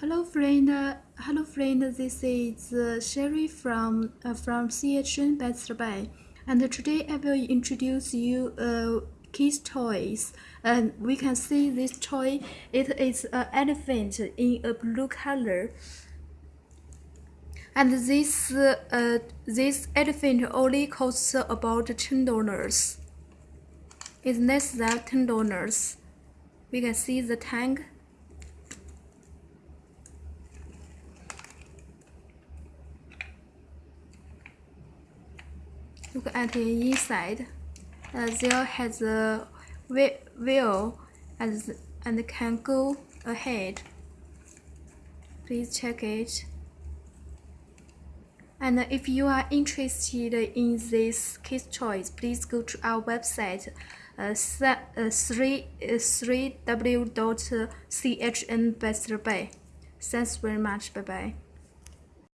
Hello friend, hello friend. This is uh, Sherry from uh, from CHN Best Buy, and today I will introduce you uh, kids toys. And we can see this toy. It is an elephant in a blue color. And this uh, this elephant only costs about ten dollars. It's less than ten dollars. We can see the tank Look at the inside. Uh, there has a wheel and, and can go ahead. Please check it. And if you are interested in this case choice, please go to our website uh, 3, uh, 3w.chnbestbuy. Thanks very much. Bye bye.